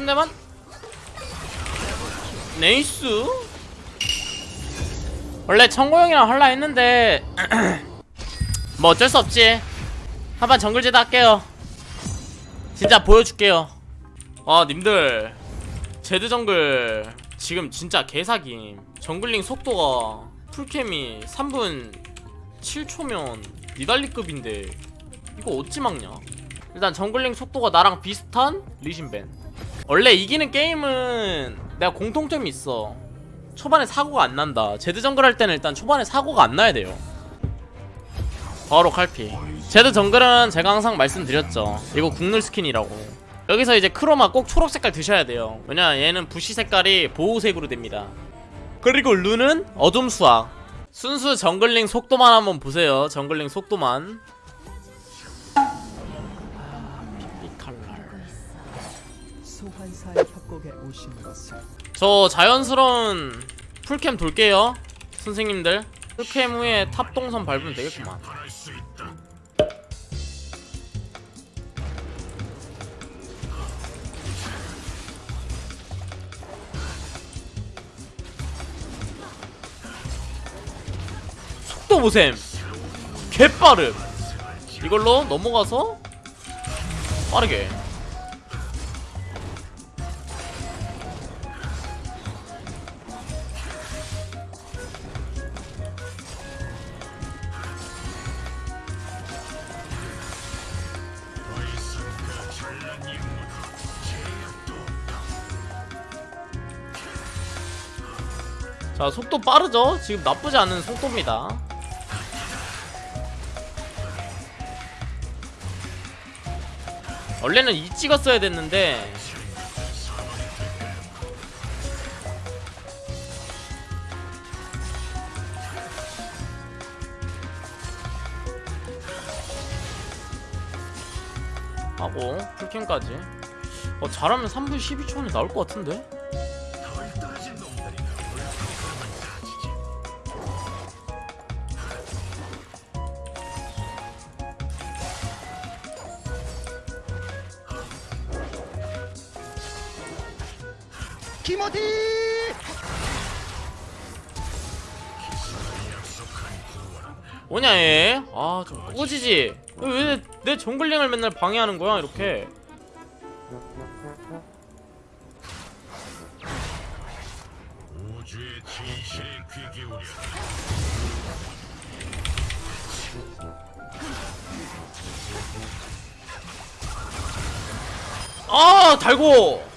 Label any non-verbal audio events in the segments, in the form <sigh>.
한 대만? Nice. 원래 청고형이랑 할라 했는데 <clears throat> 뭐 어쩔 수 없지. 한판 정글 제드 할게요. 진짜 보여줄게요. 아 님들. 제드 정글. 지금 진짜 개사김. jungling 속도가 full camp이 3분 7초면 니달리급인데 이거 어찌 막냐? 일단 jungling 속도가 나랑 비슷한 리신 ban 원래 이기는 게임은 내가 공통점이 있어. 초반에 사고가 안 난다. 제드 정글 할 때는 일단 초반에 사고가 안 나야 돼요. 바로 칼pick. 제드 정글은 제가 항상 말씀드렸죠. 이거 국룰 skin이라고. 여기서 이제 chroma 꼭 초록 색깔 드셔야 돼요. 왜냐 얘는 부시 색깔이 보호색으로 됩니다. 그리고 rune은 어둠의 수확. 순수 jungling 속도만 한번 보세요. jungling 속도만 소환사의 협곡에 오신 것을. 저 자연스러운 full camp 돌게요 선생님들. full camp 후에 top 동선 밟으면 되겠구만. 속도 보셈. 개빠름. 이걸로 넘어가서 빠르게 자 속도 빠르죠? 지금 나쁘지 않은 속도입니다 원래는 이 찍었어야 됐는데 하고 풀캠까지 어 잘하면 3분 12초 안에 나올 것 같은데? 키모디! 뭐냐 얘? 아좀 꼬지지. 왜내 정글링을 맨날 방해하는 거야 이렇게? 아 달고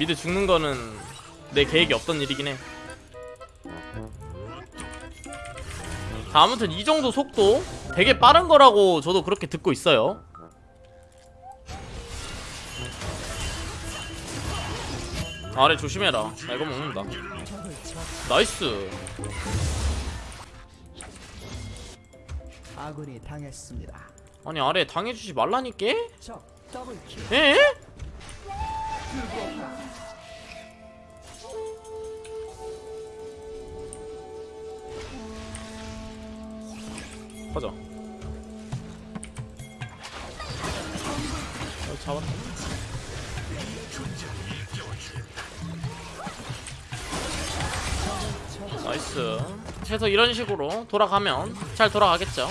mid 죽는 거는 내 계획이 없던 일이긴 해. 자, 아무튼 이 정도 속도 되게 빠른 거라고 저도 그렇게 듣고 있어요. 아래 조심해라. 나 이거 먹는다. Nice. 아군이 당했습니다. 아니 아래 당해주지 말라니까? 에? 가자. 어, 잡았다. Nice. 해서 이런 식으로 돌아가면 잘 돌아가겠죠.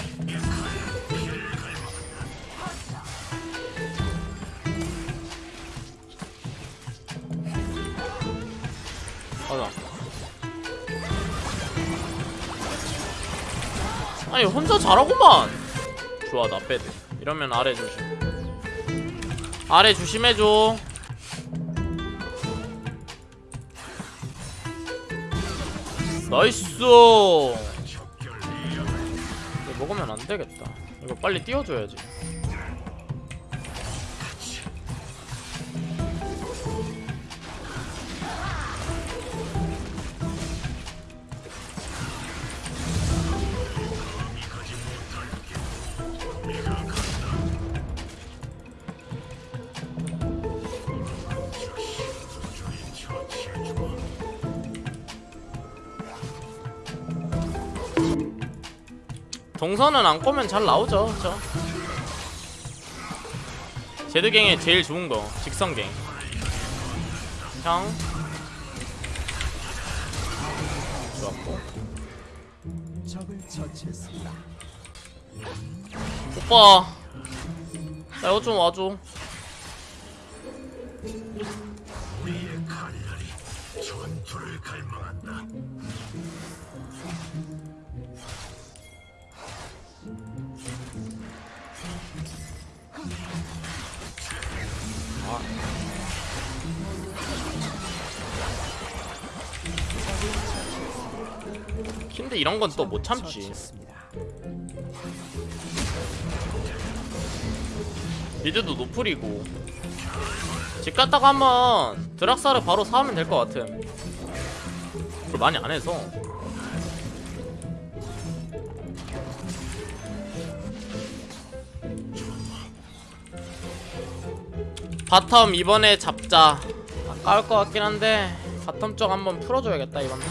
아니 혼자 잘하구만. 좋아 나 빼드. 이러면 아래 조심. 아래 조심해줘. 나이스. 먹으면 안 되겠다. 이거 빨리 띄워줘야지. 동선은 안 꼬면 잘 나오죠, 그죠? 제드갱의 제일 좋은 거 직선갱 형 좋았고. 오빠 나 이거 좀 와줘 전투를 갈망한다. 근데 이런 건 또 못 참지. mid도 no플이고. 집 갔다가 한번 드락사르 바로 사오면 될 것 같음. 그걸 많이 안 해서. bottom 이번에 잡자. 아까울 것 같긴 한데 바텀 쪽 한번 풀어줘야겠다 이번 기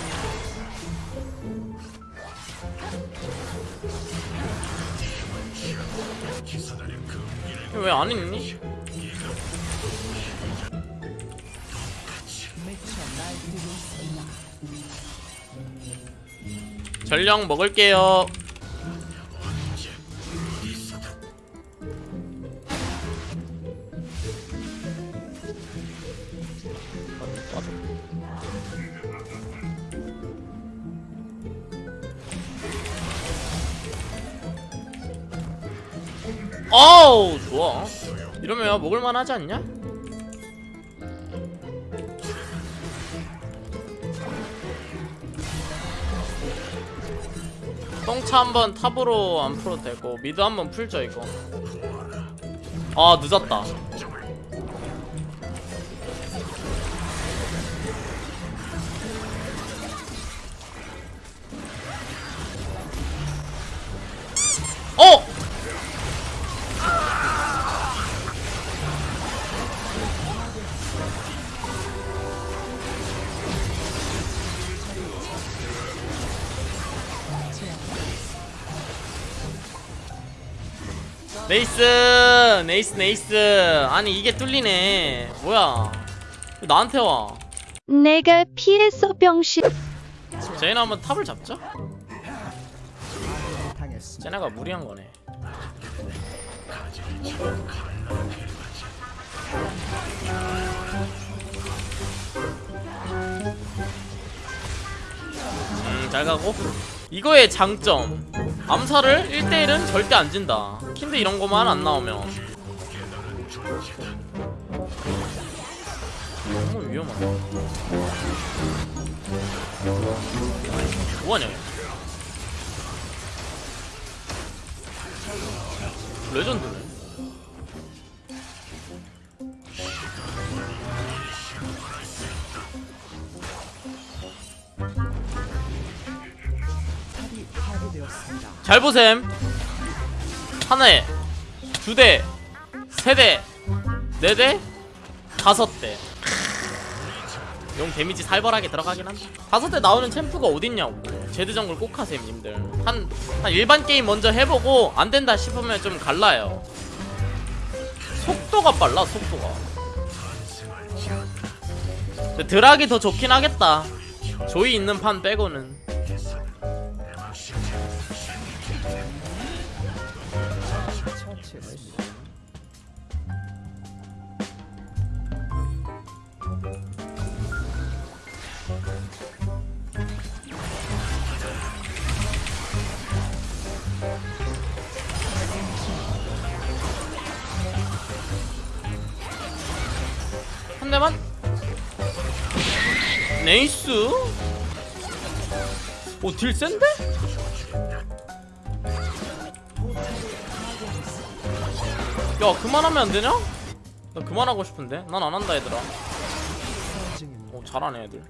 왜안 있니? 전령 먹을게요 어우 좋아. 이러면 먹을만 하지 않냐? 똥차 한번 탑으로 안 풀어도 되고 미드 한번 풀죠 이거. 아 늦었다 nice nice nice. 아니 이게 뚫리네. 뭐야? 왜 나한테 와? 내가 피했어 병신. 제이나 한번 탑을 잡자. 제나가 무리한 거네. 음 잘 가고. 이거의 장점. 암살을 1대1은 절대 안 진다 킨드 이런 거만 안 나오면 너무 위험하다 뭐하냐 얘. 레전드네. 잘 보셈 하나에 두대 세대 네대 다섯 대용 데미지 살벌하게 들어가긴 한다. 다섯 대 나오는 챔프가 어딨냐고. 제드 정글 꼭 하셈 님들. 한, 한 일반 게임 먼저 해보고 안 된다 싶으면 좀 갈라요. 속도가 빨라 속도가. 드락이 더 좋긴 하겠다. 조이 있는 판 빼고는 nice? 오 딜 센데? 야 그만하면 안 되냐? 나 그만하고 싶은데. 난 안 한다 얘들아. 오 잘하네 애들.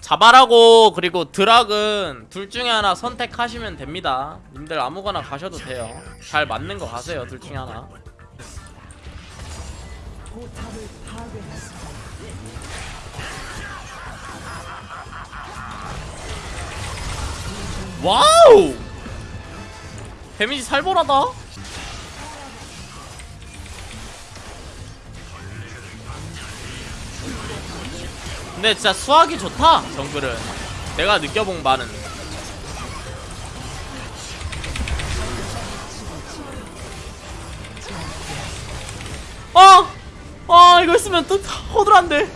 자바라고. 그리고 드락은 둘 중에 하나 선택하시면 됩니다. 님들 아무거나 가셔도 돼요. 잘 맞는 거 가세요 둘 중에 하나 포탑을 파괴했습니다. wow 데미지 살벌하다 근데 진짜 수확이 좋다 정글은 내가 느껴본 바는 아! 있으면 또 허들한데.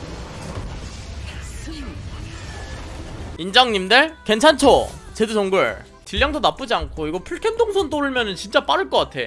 인정님들 괜찮죠? 제드 정글. 딜량도 나쁘지 않고 이거 풀캠 동선 떠올면은 진짜 빠를 것 같아